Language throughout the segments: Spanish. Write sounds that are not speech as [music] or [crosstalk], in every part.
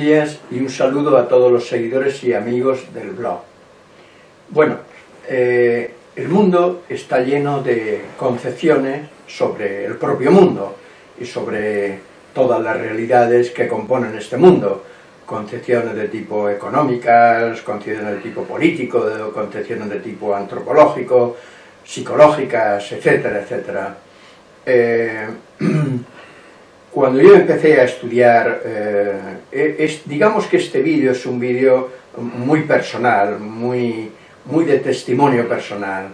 Días y un saludo a todos los seguidores y amigos del blog. Bueno, eh, el mundo está lleno de concepciones sobre el propio mundo y sobre todas las realidades que componen este mundo. Concepciones de tipo económicas, concepciones de tipo político, concepciones de tipo antropológico, psicológicas, etcétera, etcétera. Eh, [clears throat] cuando yo empecé a estudiar, eh, digamos que este vídeo es un vídeo muy personal, muy, muy de testimonio personal,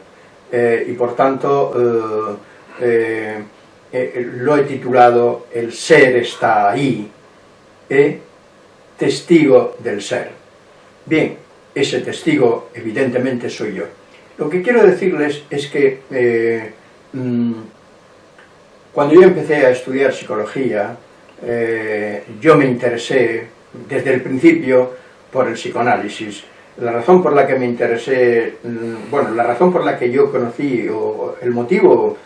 eh, y por tanto eh, lo he titulado El ser está ahí, testigo del ser. Bien, ese testigo evidentemente soy yo. Lo que quiero decirles es que mm, cuando yo empecé a estudiar psicología, eh, yo me interesé desde el principio por el psicoanálisis. La razón por la que me interesé, mm, bueno, la razón por la que yo conocí, o el motivo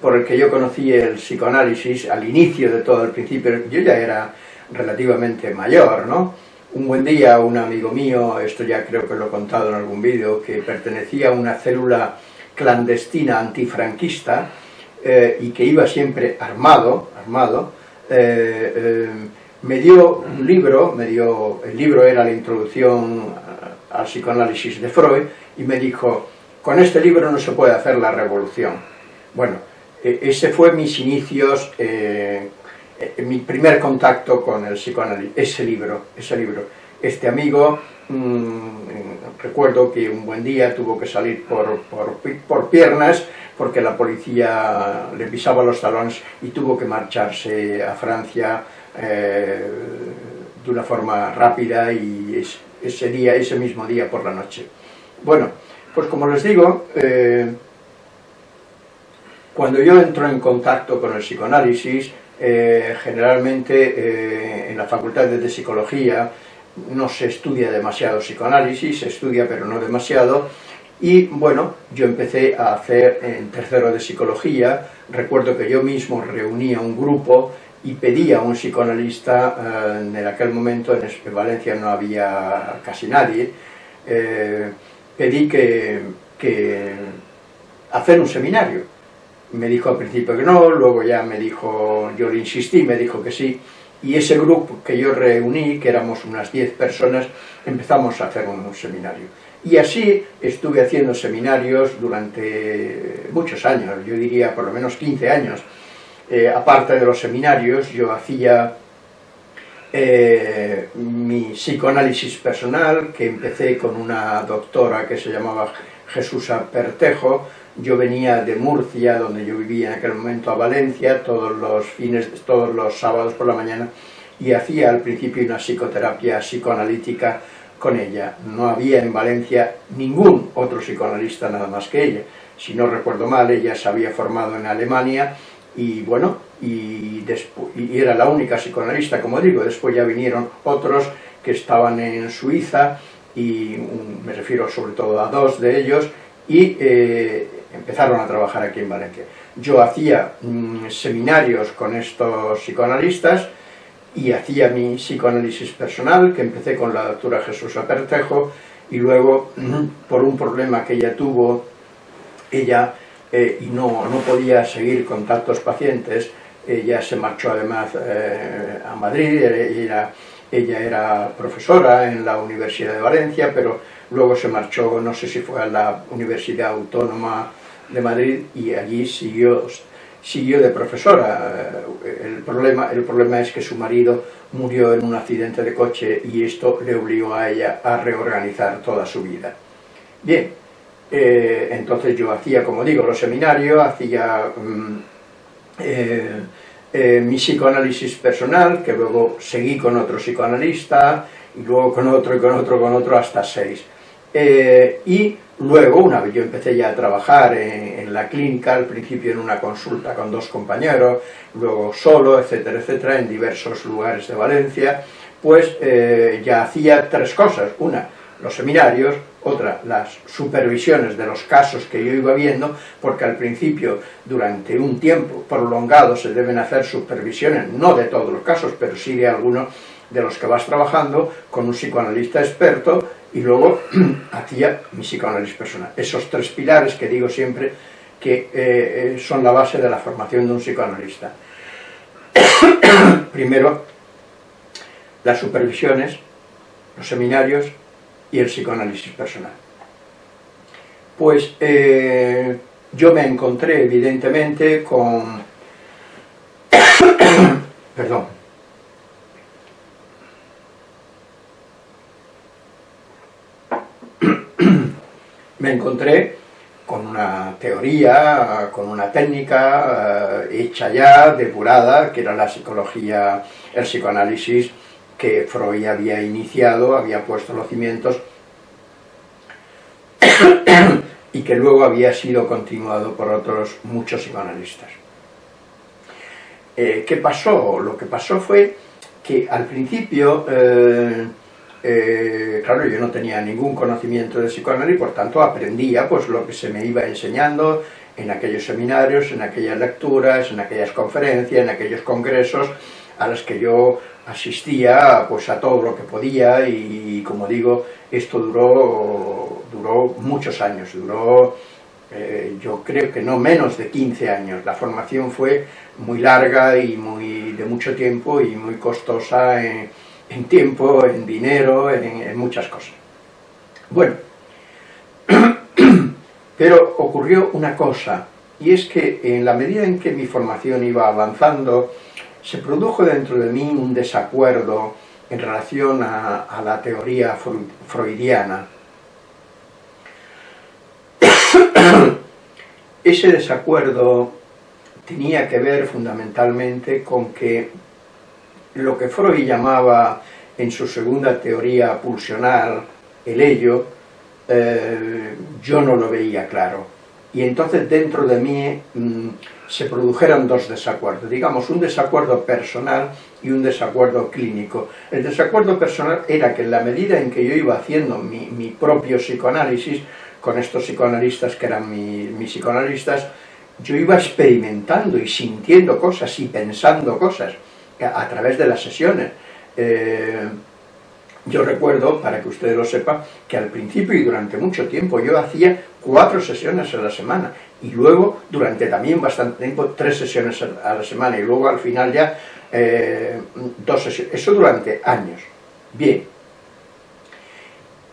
por el que yo conocí el psicoanálisis al inicio de todo el principio, yo ya era relativamente mayor, ¿no? Un buen día un amigo mío, esto ya creo que lo he contado en algún vídeo, que pertenecía a una célula clandestina antifranquista, eh, y que iba siempre armado, armado eh, eh, me dio un libro, me dio, el libro era la introducción al psicoanálisis de Freud, y me dijo, con este libro no se puede hacer la revolución. Bueno, e, ese fue mis inicios, mi primer contacto con el psicoanálisis, ese libro, ese libro. Este amigo, mm, recuerdo que un buen día tuvo que salir por, por, por piernas, porque la policía le pisaba los talones y tuvo que marcharse a Francia eh, de una forma rápida y ese día, ese mismo día por la noche. Bueno, pues como les digo, eh, cuando yo entro en contacto con el psicoanálisis, eh, generalmente en la facultad de psicología no se estudia demasiado psicoanálisis, se estudia pero no demasiado, y bueno, yo empecé a hacer en tercero de psicología, recuerdo que yo mismo reunía un grupo y pedía a un psicoanalista, eh, en aquel momento en Valencia no había casi nadie, eh, pedí que, que hacer un seminario. Me dijo al principio que no, luego ya me dijo, yo le insistí, me dijo que sí, y ese grupo que yo reuní, que éramos unas 10 personas, empezamos a hacer un seminario. Y así estuve haciendo seminarios durante muchos años, yo diría por lo menos 15 años. Eh, aparte de los seminarios, yo hacía eh, mi psicoanálisis personal, que empecé con una doctora que se llamaba Jesús Pertejo. Yo venía de Murcia, donde yo vivía en aquel momento, a Valencia, todos los fines, todos los sábados por la mañana, y hacía al principio una psicoterapia psicoanalítica con ella. No había en Valencia ningún otro psicoanalista nada más que ella. Si no recuerdo mal, ella se había formado en Alemania y bueno, y, y era la única psicoanalista, como digo, después ya vinieron otros que estaban en Suiza, y me refiero sobre todo a dos de ellos, y eh, empezaron a trabajar aquí en Valencia. Yo hacía mm, seminarios con estos psicoanalistas, y hacía mi psicoanálisis personal, que empecé con la doctora Jesús Apertejo, y luego, por un problema que ella tuvo, ella, eh, y no, no podía seguir con tantos pacientes, ella se marchó además eh, a Madrid, ella era profesora en la Universidad de Valencia, pero luego se marchó, no sé si fue a la Universidad Autónoma de Madrid, y allí siguió siguió de profesora. El problema, el problema es que su marido murió en un accidente de coche y esto le obligó a ella a reorganizar toda su vida. Bien, eh, entonces yo hacía, como digo, los seminarios, hacía mm, eh, eh, mi psicoanálisis personal, que luego seguí con otro psicoanalista, y luego con otro, y con otro, con otro, hasta seis. Y Luego, una vez yo empecé ya a trabajar en, la clínica, al principio en una consulta con dos compañeros, luego solo, etcétera, etcétera, en diversos lugares de Valencia, pues eh, ya hacía tres cosas. Una, los seminarios, otra, las supervisiones de los casos que yo iba viendo, porque al principio, durante un tiempo prolongado, se deben hacer supervisiones, no de todos los casos, pero sí de algunos, de los que vas trabajando con un psicoanalista experto y luego hacía mi psicoanálisis personal. Esos tres pilares que digo siempre que eh, son la base de la formación de un psicoanalista. [clears throat] Primero, las supervisiones, los seminarios y el psicoanálisis personal. Pues eh, yo me encontré evidentemente con... [coughs] Perdón. Me encontré con una teoría, con una técnica eh, hecha ya, depurada, que era la psicología, el psicoanálisis que Freud había iniciado, había puesto los cimientos [coughs] y que luego había sido continuado por otros muchos psicoanalistas. Eh, ¿Qué pasó? Lo que pasó fue que al principio, eh, eh, claro, yo no tenía ningún conocimiento de psicoanálisis, por tanto aprendía pues lo que se me iba enseñando en aquellos seminarios, en aquellas lecturas, en aquellas conferencias, en aquellos congresos a los que yo asistía pues a todo lo que podía y, como digo, esto duró, duró muchos años, duró eh, yo creo que no menos de 15 años. La formación fue muy larga y muy de mucho tiempo y muy costosa en, tiempo, en dinero, en, muchas cosas. Bueno, [clears throat] pero ocurrió una cosa, y es que en la medida en que mi formación iba avanzando, se produjo dentro de mí un desacuerdo en relación a, la teoría freudiana. [clears throat] Ese desacuerdo tenía que ver fundamentalmente con que lo que Freud llamaba en su segunda teoría pulsional, el ello, eh, yo no lo veía claro. Y entonces dentro de mí mm, se produjeron dos desacuerdos, digamos un desacuerdo personal y un desacuerdo clínico. El desacuerdo personal era que en la medida en que yo iba haciendo mi, propio psicoanálisis, con estos psicoanalistas que eran mis psicoanalistas, yo iba experimentando y sintiendo cosas y pensando cosas a, través de las sesiones. Eh, yo recuerdo, para que ustedes lo sepan, que al principio y durante mucho tiempo yo hacía cuatro sesiones a la semana y luego durante también bastante tiempo tres sesiones a la semana y luego al final ya eh, dos sesiones, eso durante años. Bien,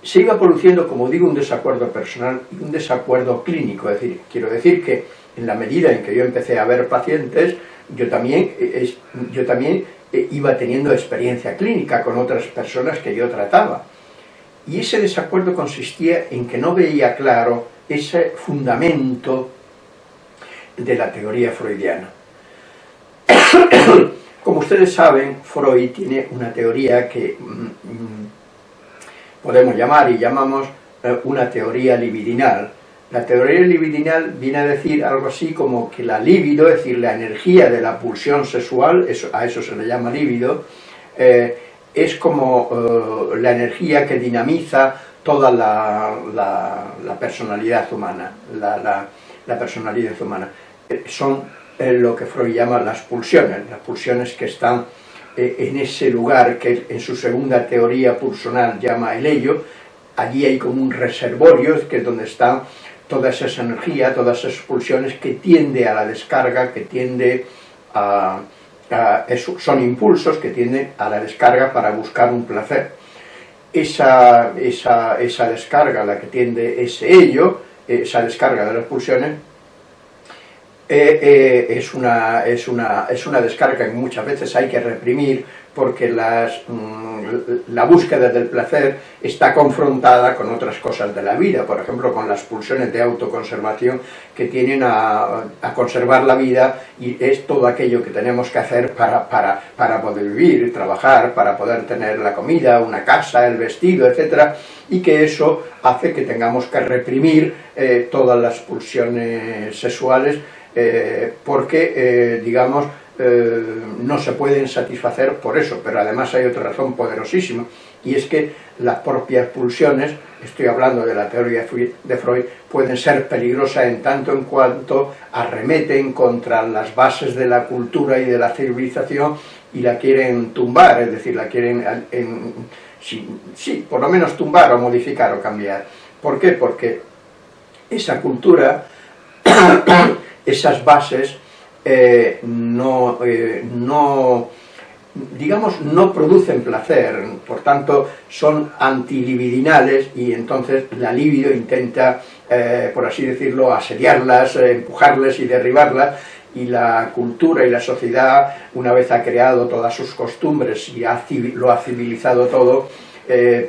se iba produciendo, como digo, un desacuerdo personal y un desacuerdo clínico, es decir, quiero decir que en la medida en que yo empecé a ver pacientes, yo también, eh, yo también eh, iba teniendo experiencia clínica con otras personas que yo trataba. Y ese desacuerdo consistía en que no veía claro ese fundamento de la teoría freudiana. [coughs] Como ustedes saben, Freud tiene una teoría que mm, mm, podemos llamar y llamamos eh, una teoría libidinal, la teoría libidinal viene a decir algo así como que la libido, es decir, la energía de la pulsión sexual, a eso se le llama libido, eh, es como eh, la energía que dinamiza toda la, personalidad humana, la, personalidad humana. Eh, son lo que Freud llama las pulsiones, las pulsiones que están en ese lugar que en su segunda teoría pulsional llama el ello, allí hay como un reservorio, que es donde están toda esa energía, todas esas pulsiones que tiende a la descarga, que tiende a, son impulsos que tienden a la descarga para buscar un placer. Esa, esa, esa descarga, la que tiende ese ello, esa descarga de las pulsiones, eh, eh, es, una, es, una, es una descarga que muchas veces hay que reprimir porque las, mm, la búsqueda del placer está confrontada con otras cosas de la vida, por ejemplo con las pulsiones de autoconservación que tienen a, conservar la vida y es todo aquello que tenemos que hacer para, para, para, poder vivir, trabajar, para poder tener la comida, una casa, el vestido, etc. Y que eso hace que tengamos que reprimir eh, todas las pulsiones sexuales eh, porque, eh, digamos, eh, no se pueden satisfacer por eso, pero además hay otra razón poderosísima, y es que las propias pulsiones, estoy hablando de la teoría de Freud, pueden ser peligrosas en tanto en cuanto arremeten contra las bases de la cultura y de la civilización y la quieren tumbar, es decir, la quieren, en, sí, por lo menos tumbar o modificar o cambiar. ¿Por qué? Porque esa cultura, [coughs] esas bases, eh, no, eh, no, digamos, no producen placer, por tanto son antilibidinales y entonces la libido intenta, eh, por así decirlo, asediarlas, empujarles y derribarlas, y la cultura y la sociedad, una vez ha creado todas sus costumbres y lo ha civilizado todo,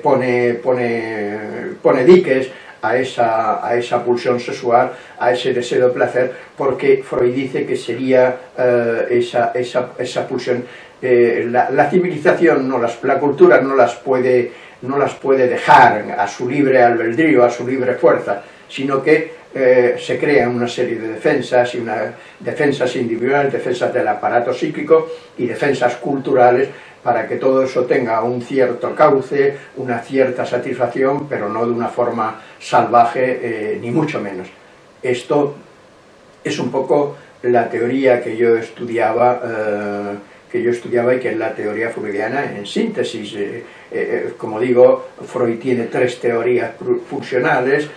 pone, pone, pone diques a esa, a esa pulsión sexual, a ese deseo de placer, porque Freud dice que sería eh, esa, esa, esa, pulsión, eh, la, civilización, no las, la cultura no las, puede, no las puede dejar a su libre albedrío, a su libre fuerza, sino que eh, se crean una serie de defensas, y una, defensas individuales, defensas del aparato psíquico y defensas culturales para que todo eso tenga un cierto cauce, una cierta satisfacción, pero no de una forma salvaje, eh, ni mucho menos. Esto es un poco la teoría que yo estudiaba, eh, que yo estudiaba y que es la teoría freudiana en síntesis. Eh, como digo, Freud tiene tres teorías funcionales,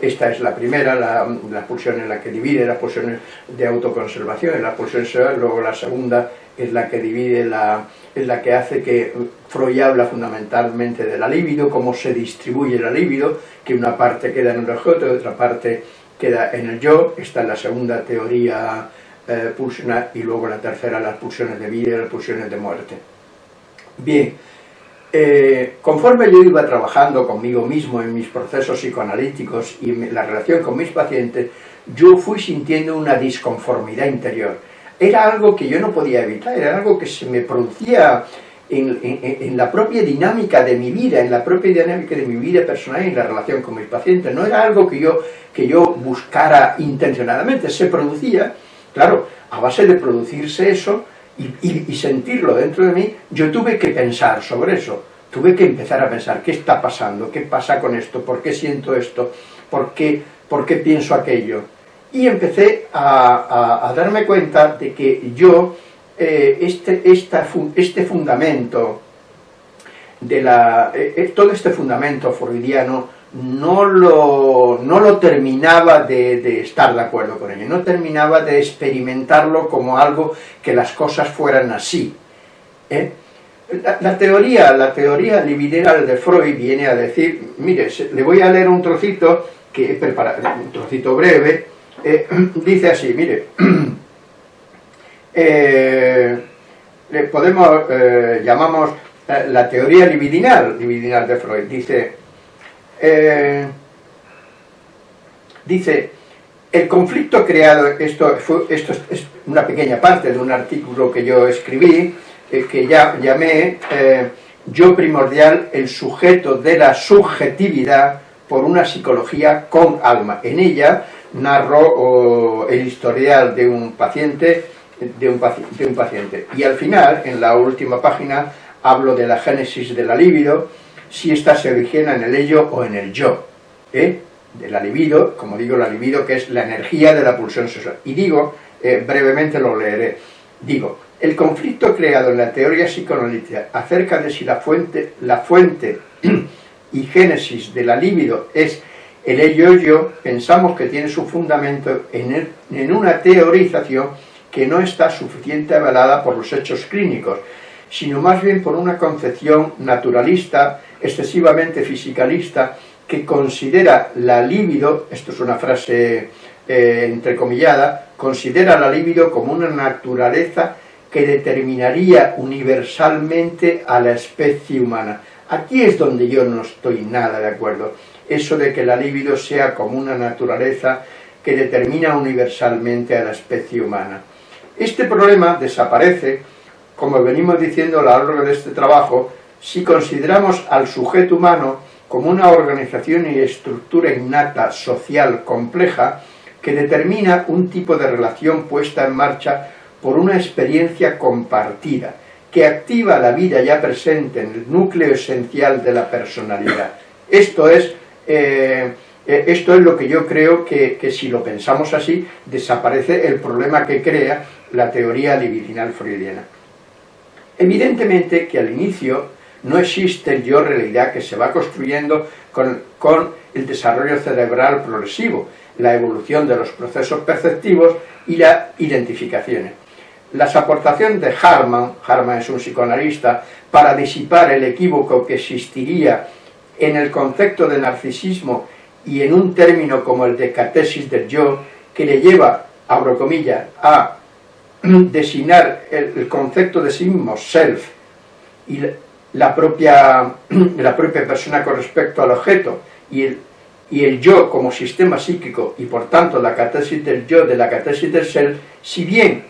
esta es la primera, la, pulsión en la que divide, la pulsión de autoconservación, la pulsión sexual, luego la segunda es la que divide, la, es la que hace que Freud habla fundamentalmente de la libido, cómo se distribuye la libido, que una parte queda en el objeto otra parte queda en el yo, esta es la segunda teoría eh, pulsional, y luego la tercera las pulsiones de vida y las pulsiones de muerte. Bien, eh, conforme yo iba trabajando conmigo mismo en mis procesos psicoanalíticos y la relación con mis pacientes, yo fui sintiendo una disconformidad interior era algo que yo no podía evitar, era algo que se me producía en, la propia dinámica de mi vida, en la propia dinámica de mi vida personal y en la relación con mis pacientes. No era algo que yo, que yo buscara intencionadamente, se producía, claro, a base de producirse eso y, sentirlo dentro de mí, yo tuve que pensar sobre eso, tuve que empezar a pensar, ¿qué está pasando? ¿Qué pasa con esto? ¿Por qué siento esto? ¿Por qué, por qué pienso aquello? Y empecé a, darme cuenta de que yo, eh, este, este fundamento, de la, eh, eh, todo este fundamento freudiano, no lo, no lo terminaba de, estar de acuerdo con ello, no terminaba de experimentarlo como algo que las cosas fueran así. La, teoría, la teoría libideral de Freud viene a decir, mire, le voy a leer un trocito, que he preparado, un trocito breve, eh, [clears throat] dice así, mire, [clears throat] eh, podemos, eh, llamamos la teoría libidinal, libidinal de Freud, dice, dice, el conflicto creado, esto, esto es una pequeña parte de un artículo que yo escribí, que ya llamé yo primordial, el sujeto de la subjetividad por una psicología con alma. En ella narro el historial de un paciente, de un, paciente. Y al final, en la última página, hablo de la génesis de la libido, si ésta se origina en el ello o en el yo. ¿eh? De la libido, como digo, la libido que es la energía de la pulsión sexual. Y digo, eh, brevemente lo leeré, digo, el conflicto creado en la teoría psicoanalítica acerca de si la fuente, la fuente [clears throat] y génesis de la libido es el ello-yo pensamos que tiene su fundamento en, en una teorización que no está suficiente avalada por los hechos clínicos, sino más bien por una concepción naturalista, excesivamente fisicalista, que considera la libido, esto es una frase eh, entrecomillada, considera la libido como una naturaleza que determinaría universalmente a la especie humana. Aquí es donde yo no estoy nada de acuerdo eso de que la libido sea como una naturaleza que determina universalmente a la especie humana. Este problema desaparece, como venimos diciendo a lo largo de este trabajo, si consideramos al sujeto humano como una organización y estructura innata social compleja que determina un tipo de relación puesta en marcha por una experiencia compartida, que activa la vida ya presente en el núcleo esencial de la personalidad. Esto es eh, eh, esto es lo que yo creo que, si lo pensamos así, desaparece el problema que crea la teoría libidinal freudiana. Evidentemente que al inicio no existe el yo realidad que se va construyendo con, con el desarrollo cerebral progresivo, la evolución de los procesos perceptivos y la identificaciones. Las aportaciones de Harman, Harman es un psicoanalista, para disipar el equívoco que existiría en el concepto de narcisismo y en un término como el de catesis del yo, que le lleva, abro comillas, a [clears throat] designar el, concepto de sí mismo, self, y la propia, [clears throat] la propia persona con respecto al objeto, y el, y el yo como sistema psíquico, y por tanto la catesis del yo de la catesis del self, si bien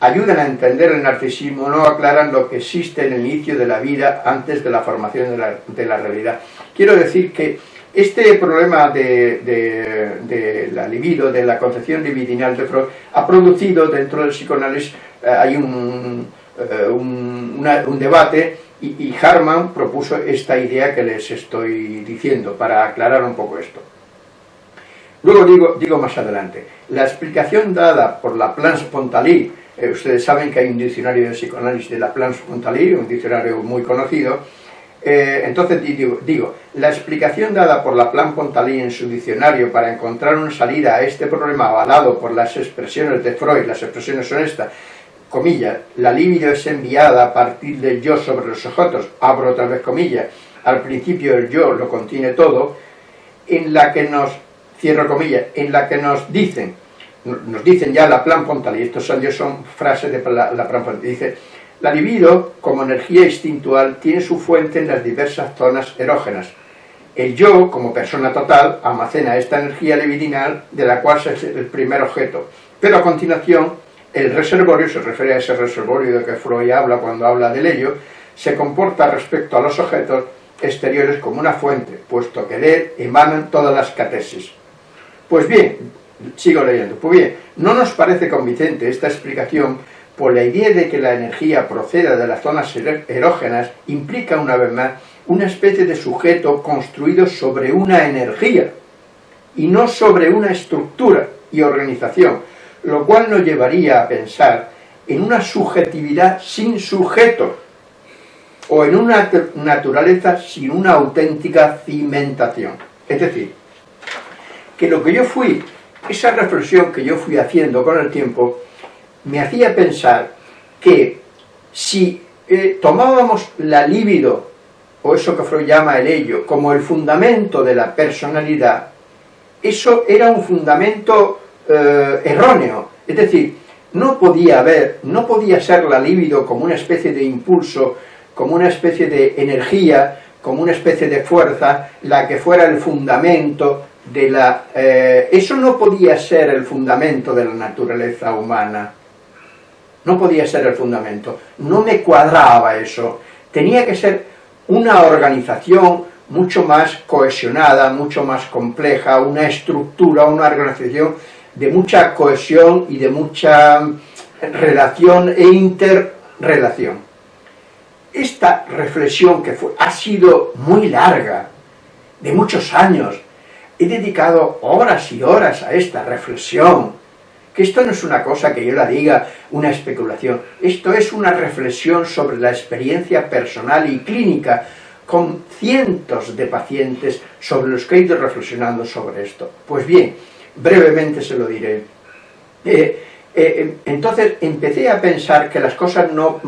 ayudan a entender el narcisismo, no aclaran lo que existe en el inicio de la vida antes de la formación de la, de la realidad. Quiero decir que este problema de, la libido, de la concepción libidinal de Freud, ha producido dentro del psicoanálisis, eh, hay un, eh, debate y, Harman propuso esta idea que les estoy diciendo para aclarar un poco esto. Luego digo, más adelante, la explicación dada por la Plan Spontaly, eh, ustedes saben que hay un diccionario de psicoanálisis de la Plan Spontaly, un diccionario muy conocido, eh, entonces digo, la explicación dada por la Plan Pontalí en su diccionario para encontrar una salida a este problema avalado por las expresiones de Freud, las expresiones son estas, comillas, la libido es enviada a partir del yo sobre los objetos, abro otra vez comillas, al principio el yo lo contiene todo, en la que nos, cierro comillas, en la que nos dicen, nos dicen ya la Plan Pontalí, estos son, son frases de la, la Plan Pontalí, dice, la libido, como energía instintual, tiene su fuente en las diversas zonas erógenas. El yo, como persona total, almacena esta energía libidinal de la cual es el primer objeto. Pero a continuación, el reservorio, se refiere a ese reservorio de que Freud habla cuando habla del ello, se comporta respecto a los objetos exteriores como una fuente, puesto que de él emanan todas las catesis. Pues bien, sigo leyendo, pues bien, no nos parece convincente esta explicación por la idea de que la energía proceda de las zonas erógenas implica una vez más una especie de sujeto construido sobre una energía y no sobre una estructura y organización, lo cual nos llevaría a pensar en una subjetividad sin sujeto o en una naturaleza sin una auténtica cimentación. Es decir, que lo que yo fui, esa reflexión que yo fui haciendo con el tiempo, me hacía pensar que si eh, tomábamos la libido, o eso que Freud llama el ello, como el fundamento de la personalidad, eso era un fundamento eh, erróneo. Es decir, no podía haber, no podía ser la libido como una especie de impulso, como una especie de energía, como una especie de fuerza, la que fuera el fundamento de la... Eh, eso no podía ser el fundamento de la naturaleza humana no podía ser el fundamento, no me cuadraba eso, tenía que ser una organización mucho más cohesionada, mucho más compleja, una estructura, una organización de mucha cohesión y de mucha relación e interrelación. Esta reflexión que ha sido muy larga, de muchos años, he dedicado horas y horas a esta reflexión, que esto no es una cosa que yo la diga, una especulación, esto es una reflexión sobre la experiencia personal y clínica con cientos de pacientes sobre los que he ido reflexionando sobre esto. Pues bien, brevemente se lo diré. Eh, eh, entonces empecé a pensar que las cosas no,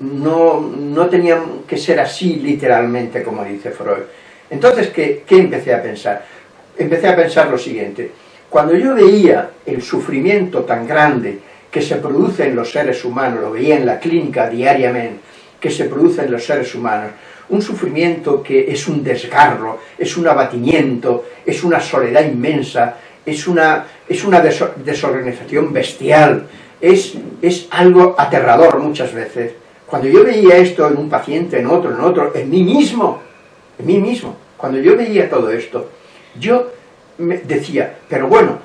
no, no, tenían que ser así literalmente, como dice Freud. Entonces, ¿qué, ¿qué empecé a pensar? Empecé a pensar lo siguiente, cuando yo veía el sufrimiento tan grande que se produce en los seres humanos, lo veía en la clínica diariamente, que se produce en los seres humanos, un sufrimiento que es un desgarro, es un abatimiento, es una soledad inmensa, es una, es una desorganización bestial, es, es algo aterrador muchas veces. Cuando yo veía esto en un paciente, en otro, en otro, en mí mismo, en mí mismo, cuando yo veía todo esto, yo decía, pero bueno,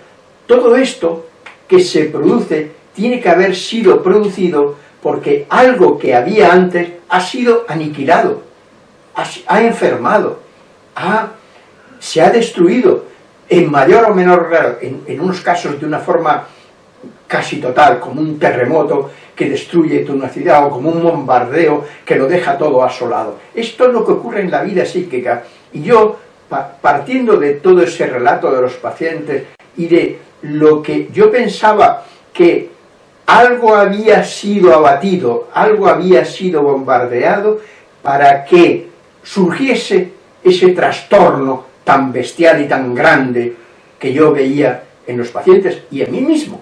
todo esto que se produce tiene que haber sido producido porque algo que había antes ha sido aniquilado, ha, enfermado, se ha destruido, en mayor o menor grado, en, en unos casos de una forma casi total, como un terremoto que destruye toda una ciudad o como un bombardeo que lo deja todo asolado. Esto es lo que ocurre en la vida psíquica. Y yo, partiendo de todo ese relato de los pacientes y de lo que yo pensaba que algo había sido abatido, algo había sido bombardeado para que surgiese ese trastorno tan bestial y tan grande que yo veía en los pacientes y en mí mismo.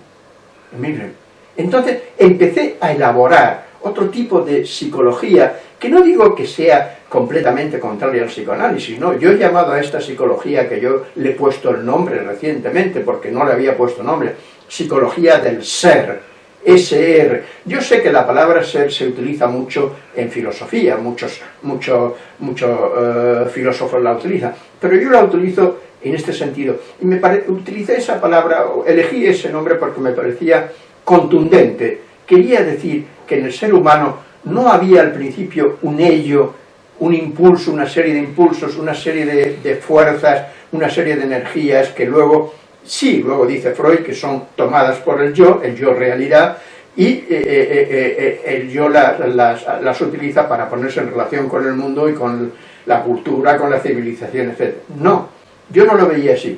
Entonces empecé a elaborar otro tipo de psicología, que no digo que sea completamente contraria al psicoanálisis, no, yo he llamado a esta psicología que yo le he puesto el nombre recientemente, porque no le había puesto nombre, psicología del ser, SR. Yo sé que la palabra ser se utiliza mucho en filosofía, muchos, muchos, muchos eh, filósofos la utilizan, pero yo la utilizo en este sentido. Y me utilicé esa palabra, elegí ese nombre porque me parecía contundente. Quería decir que en el ser humano no había al principio un ello, un impulso, una serie de impulsos, una serie de fuerzas, una serie de energías que luego Sí, luego dice Freud que son tomadas por el yo, el yo realidad, y eh, eh, eh, el yo las, utiliza para ponerse en relación con el mundo y con la cultura, con la civilización, etc. No, yo no lo veía así.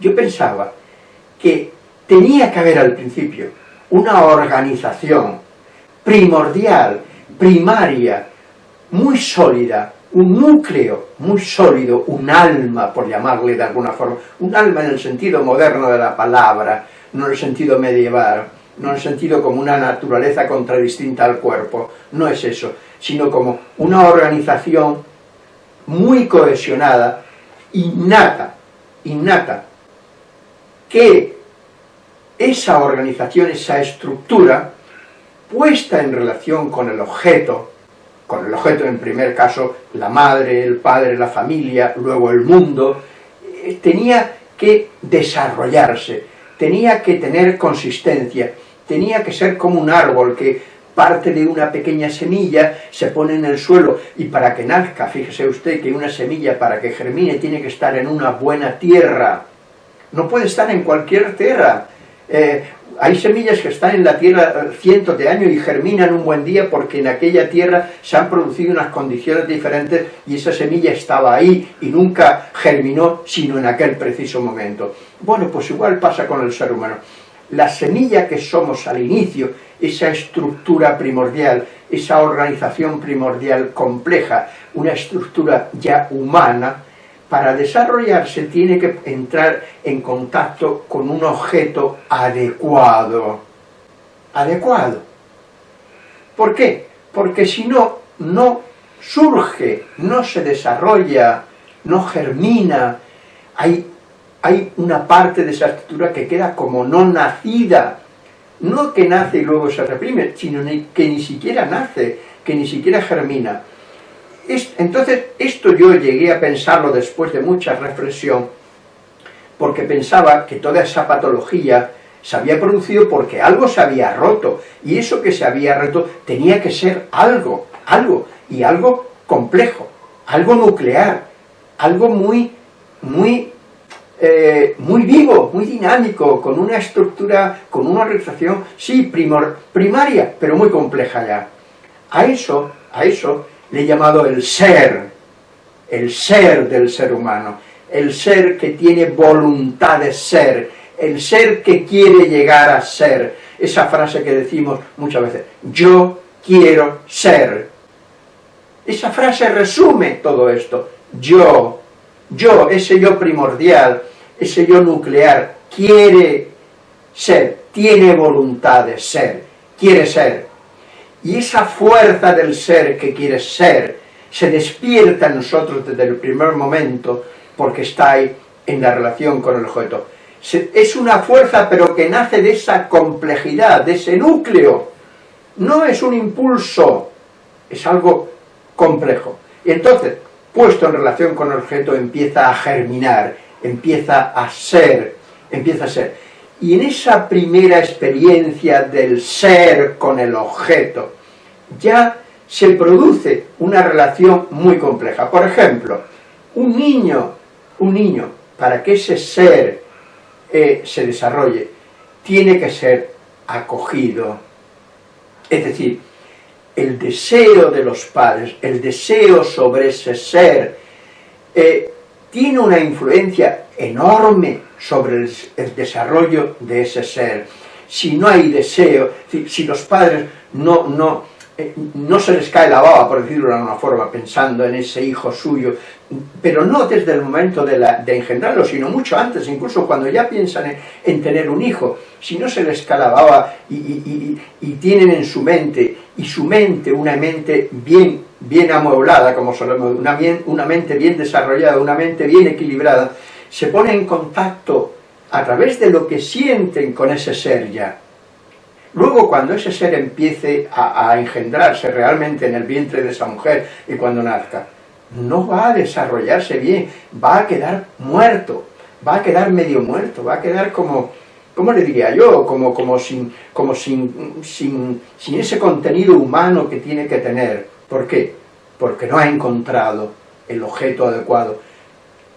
Yo pensaba que tenía que haber al principio una organización primordial, primaria, muy sólida, un núcleo muy sólido, un alma, por llamarle de alguna forma, un alma en el sentido moderno de la palabra, no en el sentido medieval, no en el sentido como una naturaleza contradistinta al cuerpo, no es eso, sino como una organización muy cohesionada, innata, innata, que esa organización, esa estructura, puesta en relación con el objeto, con el objeto en primer caso la madre, el padre, la familia, luego el mundo, eh, tenía que desarrollarse, tenía que tener consistencia, tenía que ser como un árbol que parte de una pequeña semilla, se pone en el suelo y para que nazca, fíjese usted que una semilla para que germine tiene que estar en una buena tierra, no puede estar en cualquier tierra. Eh, hay semillas que están en la tierra cientos de años y germinan un buen día porque en aquella tierra se han producido unas condiciones diferentes y esa semilla estaba ahí y nunca germinó sino en aquel preciso momento. Bueno, pues igual pasa con el ser humano. La semilla que somos al inicio, esa estructura primordial, esa organización primordial compleja, una estructura ya humana, para desarrollarse tiene que entrar en contacto con un objeto adecuado. Adecuado. ¿Por qué? Porque si no, no surge, no se desarrolla, no germina, hay, hay una parte de esa estructura que queda como no nacida, no que nace y luego se reprime, sino que ni siquiera nace, que ni siquiera germina entonces, esto yo llegué a pensarlo después de mucha reflexión, porque pensaba que toda esa patología se había producido porque algo se había roto, y eso que se había roto tenía que ser algo, algo, y algo complejo, algo nuclear, algo muy, muy, eh, muy vivo, muy dinámico, con una estructura, con una organización, sí, primor, primaria, pero muy compleja ya. A eso, a eso le he llamado el ser, el ser del ser humano, el ser que tiene voluntad de ser, el ser que quiere llegar a ser, esa frase que decimos muchas veces, yo quiero ser. Esa frase resume todo esto, yo, yo, ese yo primordial, ese yo nuclear, quiere ser, tiene voluntad de ser, quiere ser, y esa fuerza del ser que quiere ser se despierta en nosotros desde el primer momento porque está ahí en la relación con el objeto. Es una fuerza pero que nace de esa complejidad, de ese núcleo. No es un impulso, es algo complejo. Y entonces, puesto en relación con el objeto, empieza a germinar, empieza a ser, empieza a ser. Y en esa primera experiencia del ser con el objeto, ya se produce una relación muy compleja. Por ejemplo, un niño, un niño, para que ese ser eh, se desarrolle, tiene que ser acogido, Es decir, el deseo de los padres, el deseo sobre ese ser, eh, tiene una influencia enorme sobre el, desarrollo de ese ser. Si no hay deseo, si, los padres no, no, eh, no se les cae la baba, por decirlo de alguna forma, pensando en ese hijo suyo, pero no desde el momento de, de engendrarlo, sino mucho antes, incluso cuando ya piensan en, en tener un hijo, si no se les cae la baba y, y, y, y, tienen en su mente, y su mente, una mente bien, bien amueblada, como solemos, una, una mente bien desarrollada, una mente bien equilibrada, se pone en contacto a través de lo que sienten con ese ser ya, Luego, cuando ese ser empiece a, a, engendrarse realmente en el vientre de esa mujer y cuando nazca, no va a desarrollarse bien, va a quedar muerto, va a quedar medio muerto, va a quedar como, ¿cómo le diría yo? Como, como, sin, como sin, sin, sin ese contenido humano que tiene que tener. ¿Por qué? Porque no ha encontrado el objeto adecuado.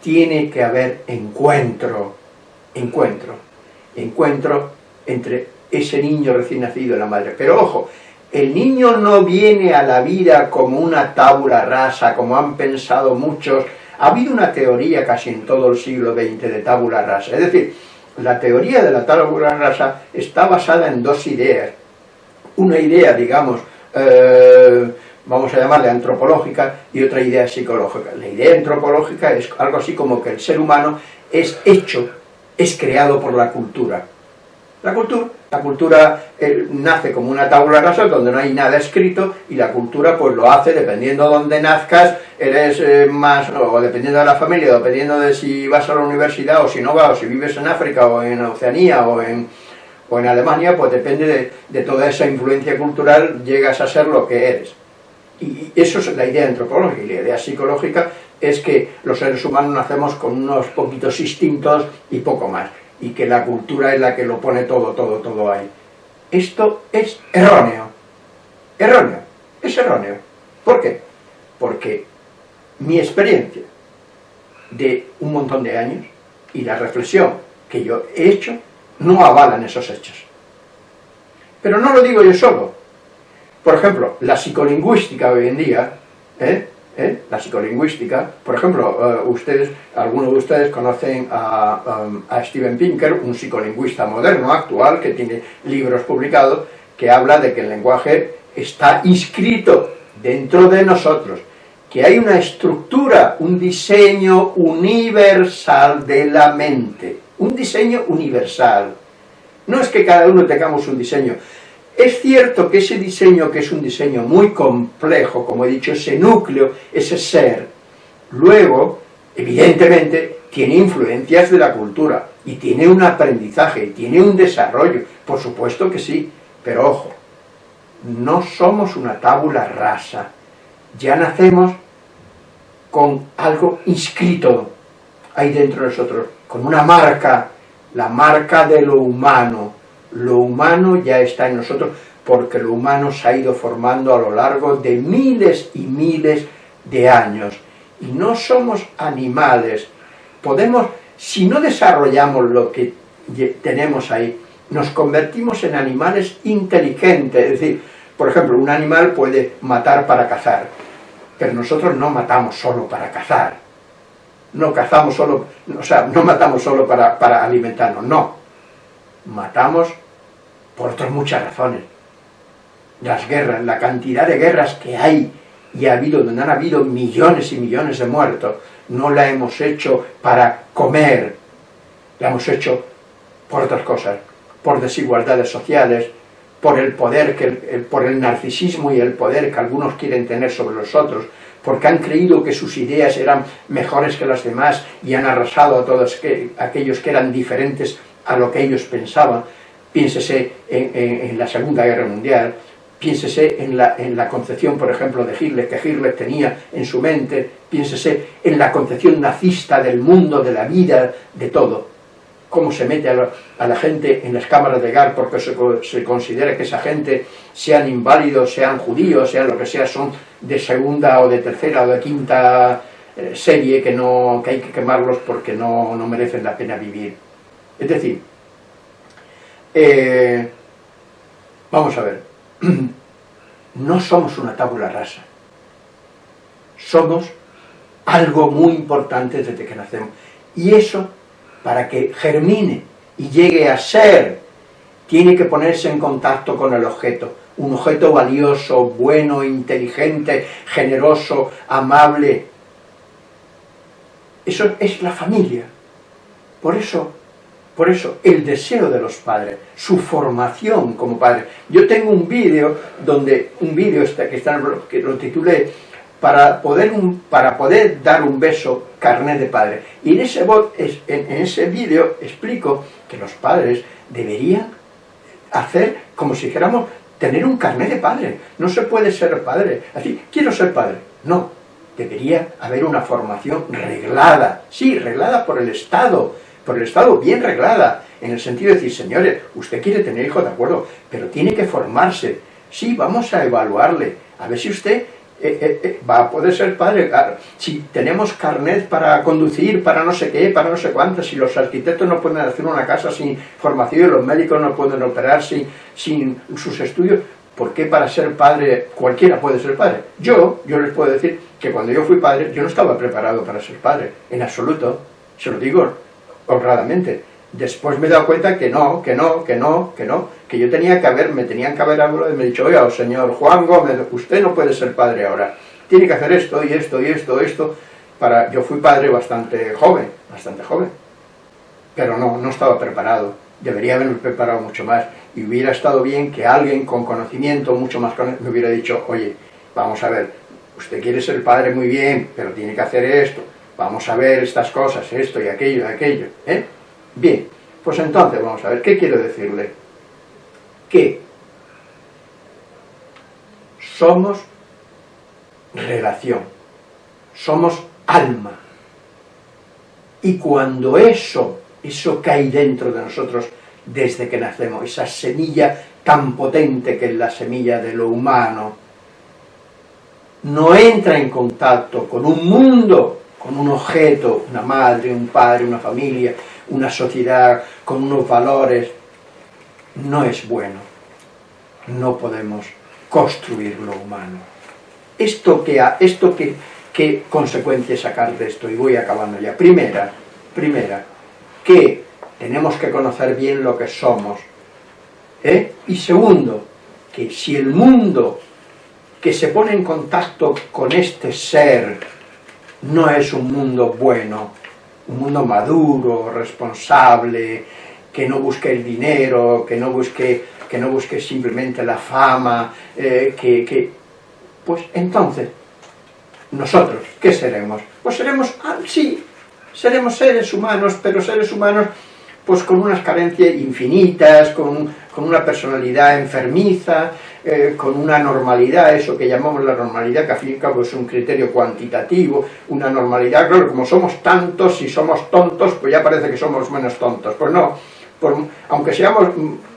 Tiene que haber encuentro, encuentro, encuentro entre ese niño recién nacido en la madre. Pero ojo, el niño no viene a la vida como una tabla rasa, como han pensado muchos. Ha habido una teoría casi en todo el siglo XX de tabula rasa. Es decir, la teoría de la tabula rasa está basada en dos ideas. Una idea, digamos, eh, vamos a llamarle antropológica, y otra idea psicológica. La idea antropológica es algo así como que el ser humano es hecho, es creado por la cultura. La cultura, la cultura eh, nace como una tabla rasa donde no hay nada escrito y la cultura pues lo hace dependiendo de dónde nazcas, eres eh, más, o dependiendo de la familia, dependiendo de si vas a la universidad o si no vas, o si vives en África o en Oceanía o en, o en Alemania, pues depende de, de toda esa influencia cultural, llegas a ser lo que eres. Y eso es la idea antropológica y la idea psicológica es que los seres humanos nacemos con unos poquitos instintos y poco más y que la cultura es la que lo pone todo, todo, todo ahí. Esto es erróneo. Erróneo. Es erróneo. ¿Por qué? Porque mi experiencia de un montón de años y la reflexión que yo he hecho no avalan esos hechos. Pero no lo digo yo solo. Por ejemplo, la psicolingüística hoy en día, ¿eh? ¿eh? la psicolingüística. Por ejemplo, uh, ustedes, algunos de ustedes conocen a, um, a, Steven Pinker, un psicolingüista moderno, actual, que tiene libros publicados, que habla de que el lenguaje está inscrito dentro de nosotros, que hay una estructura, un diseño universal de la mente, un diseño universal. No es que cada uno tengamos un diseño, es cierto que ese diseño, que es un diseño muy complejo, como he dicho, ese núcleo, ese ser, luego, evidentemente, tiene influencias de la cultura, y tiene un aprendizaje, y tiene un desarrollo, por supuesto que sí, pero ojo, no somos una tábula rasa, ya nacemos con algo inscrito ahí dentro de nosotros, con una marca, la marca de lo humano, lo humano ya está en nosotros porque lo humano se ha ido formando a lo largo de miles y miles de años. Y no somos animales. Podemos, si no desarrollamos lo que tenemos ahí, nos convertimos en animales inteligentes. Es decir, por ejemplo, un animal puede matar para cazar, pero nosotros no matamos solo para cazar. No cazamos solo, o sea, no matamos solo para, para alimentarnos, no. Matamos por otras muchas razones. Las guerras, la cantidad de guerras que hay y ha habido, donde han habido millones y millones de muertos, no la hemos hecho para comer, la hemos hecho por otras cosas, por desigualdades sociales, por el poder, que por el narcisismo y el poder que algunos quieren tener sobre los otros, porque han creído que sus ideas eran mejores que las demás y han arrasado a todos que, aquellos que eran diferentes a lo que ellos pensaban, piénsese en, la Segunda Guerra Mundial, piénsese en la, concepción, por ejemplo, de Hitler, que Hitler tenía en su mente, piénsese en la concepción nazista del mundo, de la vida, de todo. Cómo se mete a la, gente en las cámaras de gas porque se, se, considera que esa gente, sean inválidos, sean judíos, sean lo que sea, son de segunda o de tercera o de quinta eh, serie que, no, que hay que quemarlos porque no, no merecen la pena vivir. Es decir, eh, vamos a ver. [clears throat] no somos una tabula rasa. Somos algo muy importante desde que nacemos. Y eso, para que germine y llegue a ser, tiene que ponerse en contacto con el objeto. Un objeto valioso, bueno, inteligente, generoso, amable. Eso es la familia. Por eso, por eso, el deseo de los padres, su formación como padres. Yo tengo un vídeo donde, un vídeo este que, está, que lo titulé para poder, para poder dar un beso carnet de padre. Y en ese, en, en ese vídeo explico que los padres deberían hacer como si dijéramos tener un carnet de padre. No se puede ser padre. Así, quiero ser padre. No, debería haber una formación reglada. Sí, reglada por el Estado, por el Estado bien reglada, en el sentido de decir, señores, usted quiere tener hijos, de acuerdo, pero tiene que formarse. Sí, vamos a evaluarle, a ver si usted eh, eh, eh, va a poder ser padre, si tenemos carnet para conducir, para no sé qué, para no sé cuántas, si los arquitectos no pueden hacer una casa sin formación, los médicos no pueden operar sin, sin sus estudios, ¿por qué para ser padre cualquiera puede ser padre? Yo, yo les puedo decir que cuando yo fui padre, yo no estaba preparado para ser padre, en absoluto, se lo digo honradamente, Después me he dado cuenta que no, que no, que no, que no, que yo tenía que haber, me tenían que haber hablado y me he dicho, oiga, señor Juan Gómez, usted no puede ser padre ahora, tiene que hacer esto y esto y esto, esto, para... Yo fui padre bastante joven, bastante joven, pero no, no estaba preparado, debería haberme preparado mucho más, y hubiera estado bien que alguien con conocimiento, mucho más me hubiera dicho, oye, vamos a ver, usted quiere ser padre muy bien, pero tiene que hacer esto, vamos a ver estas cosas, esto y aquello y aquello, ¿eh? Bien, pues entonces vamos a ver, ¿qué quiero decirle? Que somos relación, somos alma. Y cuando eso, eso cae dentro de nosotros desde que nacemos, esa semilla tan potente que es la semilla de lo humano, no entra en contacto con un mundo, con un objeto, una madre, un padre, una familia, una sociedad con unos valores, no es bueno. No podemos construir lo humano. ¿Esto qué, esto qué, qué consecuencias sacar de esto? Y voy acabando ya. Primera, primera, que tenemos que conocer bien lo que somos. ¿eh? Y segundo, que si el mundo que se pone en contacto con este ser no es un mundo bueno, un mundo maduro, responsable, que no busque el dinero, que no busque, que no busque simplemente la fama, eh, que, que, Pues entonces, nosotros, ¿qué seremos? Pues seremos, ah, sí, seremos seres humanos, pero seres humanos pues con unas carencias infinitas, con, con una personalidad enfermiza, eh, con una normalidad, eso que llamamos la normalidad, que al fin y cabo es un criterio cuantitativo, una normalidad, claro, como somos tantos, si somos tontos, pues ya parece que somos menos tontos. Pues no, aunque seamos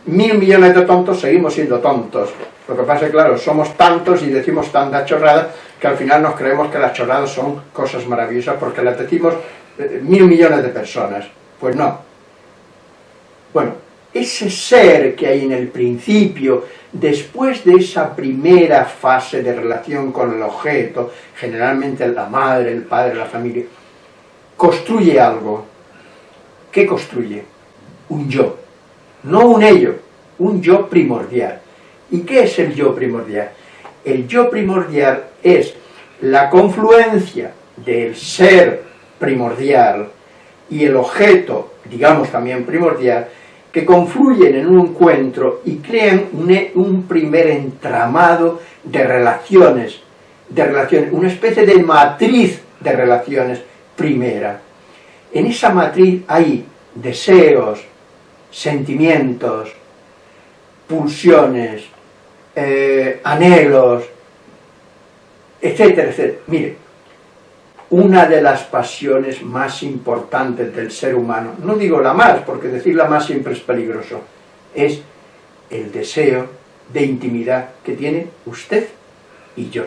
mil millones de tontos, seguimos siendo tontos. Lo que pasa es que, claro, somos tantos y decimos tanta chorrada que al final nos creemos que las chorradas son cosas maravillosas porque las decimos eh, mil millones de personas. Pues no, bueno, ese ser que hay en el principio, después de esa primera fase de relación con el objeto, generalmente la madre, el padre, la familia, construye algo. ¿Qué construye? Un yo. No un ello, un yo primordial. ¿Y qué es el yo primordial? El yo primordial es la confluencia del ser primordial y el objeto, digamos también primordial, que confluyen en un encuentro y crean un, primer entramado de relaciones, de relaciones, una especie de matriz de relaciones primera. En esa matriz hay deseos, sentimientos, pulsiones, eh, anhelos, etcétera, etcétera. Mire, una de las pasiones más importantes del ser humano, no digo la más, porque decir la más siempre es peligroso, es el deseo de intimidad que tiene usted y yo.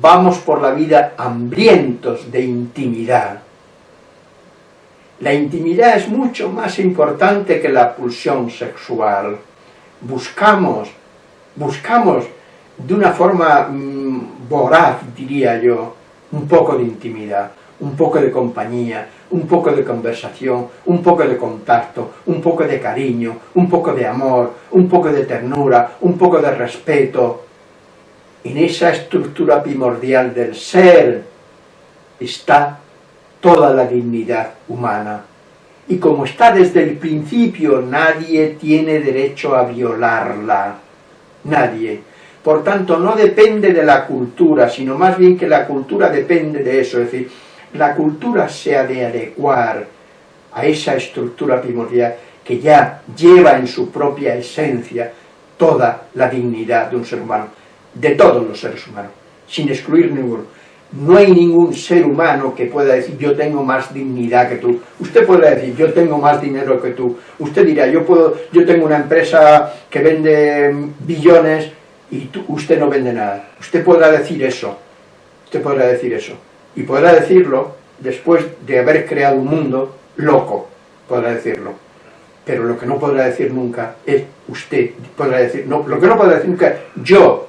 Vamos por la vida hambrientos de intimidad. La intimidad es mucho más importante que la pulsión sexual. Buscamos buscamos de una forma mmm, voraz, diría yo, un poco de intimidad, un poco de compañía, un poco de conversación, un poco de contacto, un poco de cariño, un poco de amor, un poco de ternura, un poco de respeto. En esa estructura primordial del ser está toda la dignidad humana. Y como está desde el principio, nadie tiene derecho a violarla. Nadie. Por tanto, no depende de la cultura, sino más bien que la cultura depende de eso. Es decir, la cultura se ha de adecuar a esa estructura primordial que ya lleva en su propia esencia toda la dignidad de un ser humano, de todos los seres humanos, sin excluir ninguno. No hay ningún ser humano que pueda decir yo tengo más dignidad que tú. Usted puede decir yo tengo más dinero que tú. Usted dirá yo puedo, yo tengo una empresa que vende billones y tú, usted no vende nada. Usted podrá decir eso. Usted podrá decir eso y podrá decirlo después de haber creado un mundo loco, podrá decirlo. Pero lo que no podrá decir nunca es usted, podrá decir, no, lo que no podrá decir nunca es yo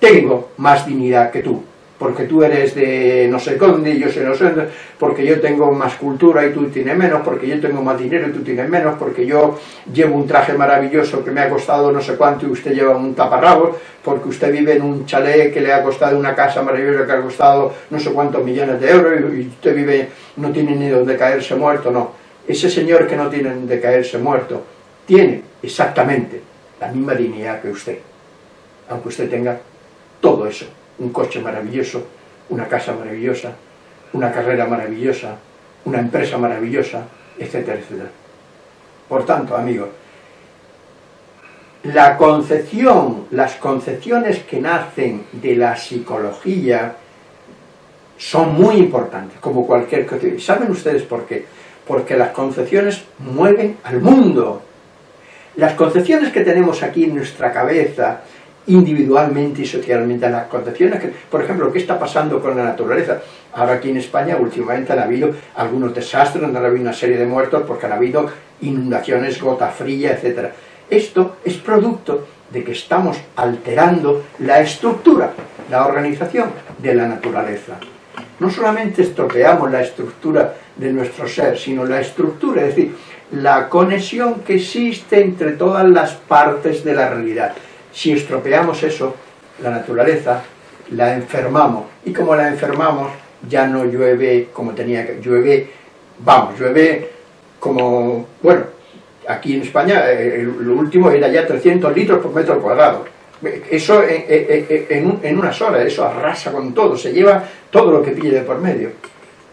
tengo más dignidad que tú porque tú eres de no sé dónde y yo soy no sé dónde, porque yo tengo más cultura y tú tienes menos, porque yo tengo más dinero y tú tienes menos, porque yo llevo un traje maravilloso que me ha costado no sé cuánto y usted lleva un taparrabos, porque usted vive en un chalet que le ha costado una casa maravillosa que ha costado no sé cuántos millones de euros y usted vive, no tiene ni donde caerse muerto, no. Ese señor que no tiene donde caerse muerto tiene exactamente la misma dignidad que usted, aunque usted tenga todo eso un coche maravilloso, una casa maravillosa, una carrera maravillosa, una empresa maravillosa, etcétera, etcétera. Por tanto, amigos, la concepción, las concepciones que nacen de la psicología son muy importantes, como cualquier cosa. ¿Saben ustedes por qué? Porque las concepciones mueven al mundo. Las concepciones que tenemos aquí en nuestra cabeza, individualmente y socialmente a las concepciones. Que, por ejemplo, ¿qué está pasando con la naturaleza? Ahora aquí en España últimamente han habido algunos desastres, han habido una serie de muertos porque han habido inundaciones, gota fría, etc. Esto es producto de que estamos alterando la estructura, la organización de la naturaleza. No solamente estropeamos la estructura de nuestro ser, sino la estructura, es decir, la conexión que existe entre todas las partes de la realidad. Si estropeamos eso, la naturaleza, la enfermamos. Y como la enfermamos, ya no llueve como tenía que llueve, vamos, llueve como, bueno, aquí en España eh, lo último era ya 300 litros por metro cuadrado. Eso en, en, unas horas, eso arrasa con todo, se lleva todo lo que pille de por medio.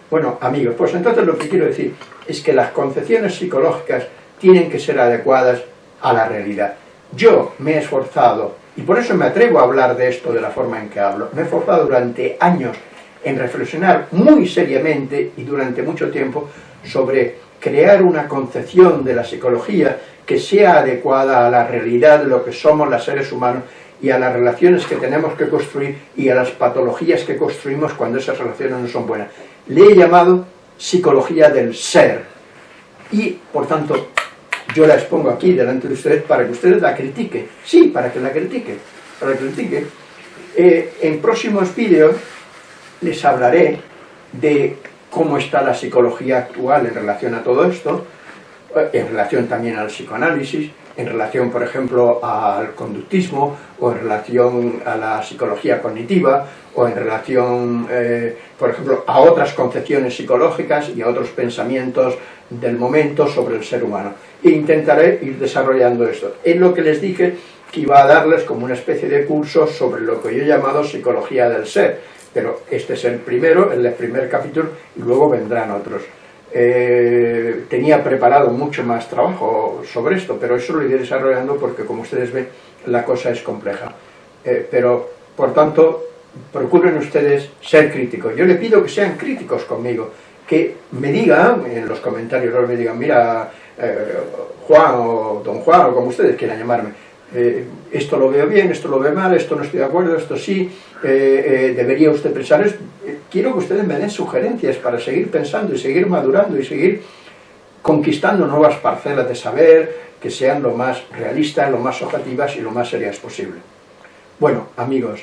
Bueno, amigos, pues entonces lo que quiero decir es que las concepciones psicológicas tienen que ser adecuadas a la realidad. Yo me he esforzado, y por eso me atrevo a hablar de esto de la forma en que hablo, me he esforzado durante años en reflexionar muy seriamente y durante mucho tiempo sobre crear una concepción de la psicología que sea adecuada a la realidad de lo que somos los seres humanos y a las relaciones que tenemos que construir y a las patologías que construimos cuando esas relaciones no son buenas. Le he llamado psicología del ser y, por tanto, yo la expongo aquí delante de ustedes para que ustedes la critiquen. Sí, para que la critiquen. Para que critiquen. Eh, en próximos vídeos les hablaré de cómo está la psicología actual en relación a todo esto, eh, en relación también al psicoanálisis, en relación, por ejemplo, al conductismo, o en relación a la psicología cognitiva, o en relación, eh, por ejemplo, a otras concepciones psicológicas y a otros pensamientos del momento sobre el ser humano. E intentaré ir desarrollando esto. Es lo que les dije que iba a darles como una especie de curso sobre lo que yo he llamado psicología del ser, pero este es el primero, el primer capítulo, y luego vendrán otros. Eh, tenía preparado mucho más trabajo sobre esto, pero eso lo iré desarrollando porque, como ustedes ven, la cosa es compleja. Eh, pero, por tanto, procuren ustedes ser críticos. Yo le pido que sean críticos conmigo, que me digan en los comentarios, me digan, mira, eh, Juan o Don Juan, o como ustedes quieran llamarme, eh, esto lo veo bien, esto lo veo mal, esto no estoy de acuerdo, esto sí, eh, debería usted pensar esto. Quiero que ustedes me den sugerencias para seguir pensando y seguir madurando y seguir conquistando nuevas parcelas de saber que sean lo más realistas, lo más objetivas y lo más serias posible. Bueno, amigos,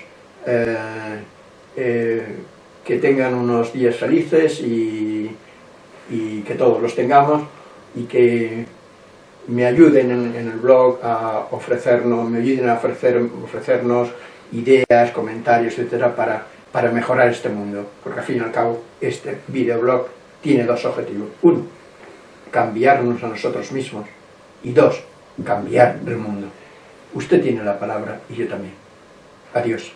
que tengan unos días felices y, y, que todos los tengamos y que me ayuden en, el blog a ofrecernos, me ayuden a ofrecer, ofrecernos ideas, comentarios, etcétera, para, para mejorar este mundo, porque al fin y al cabo este videoblog tiene dos objetivos. Uno, cambiarnos a nosotros mismos y dos, cambiar el mundo. Usted tiene la palabra y yo también. Adiós.